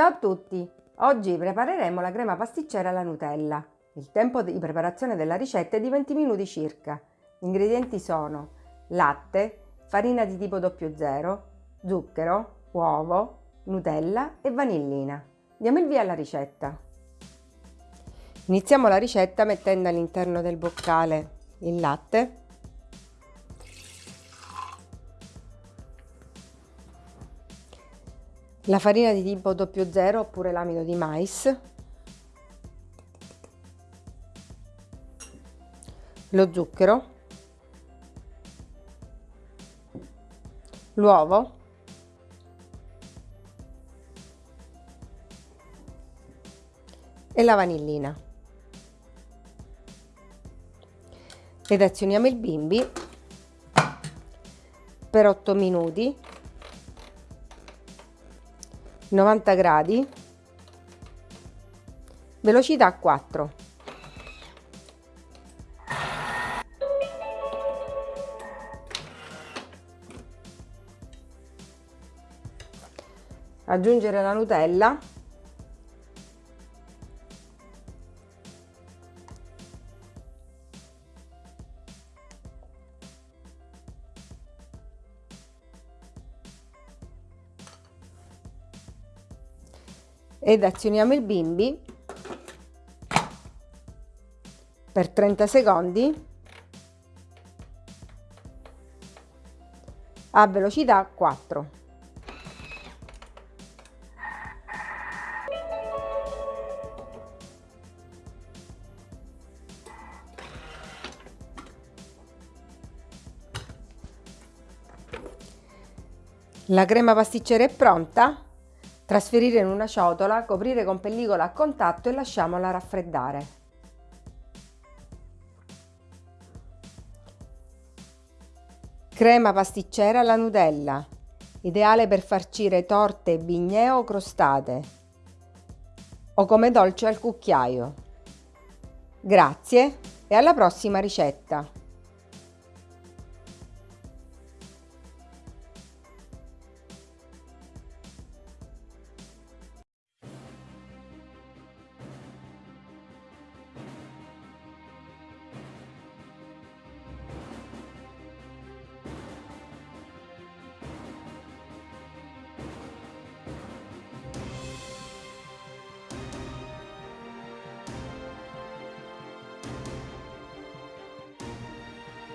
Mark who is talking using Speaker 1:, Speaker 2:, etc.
Speaker 1: Ciao a tutti! Oggi prepareremo la crema pasticcera alla Nutella. Il tempo di preparazione della ricetta è di 20 minuti circa. Gli ingredienti sono latte, farina di tipo 00, zucchero, uovo, Nutella e vanillina. Diamo il via alla ricetta. Iniziamo la ricetta mettendo all'interno del boccale il latte la farina di tipo 00 oppure l'amido di mais, lo zucchero, l'uovo, e la vanillina. Ed azioniamo il bimbi per 8 minuti 90 gradi, velocità 4. Aggiungere la Nutella ed azioniamo il bimbi per 30 secondi a velocità 4. La crema pasticcera è pronta? Trasferire in una ciotola, coprire con pellicola a contatto e lasciamola raffreddare. Crema pasticcera alla Nutella, ideale per farcire torte, bignè o crostate, o come dolce al cucchiaio. Grazie e alla prossima ricetta!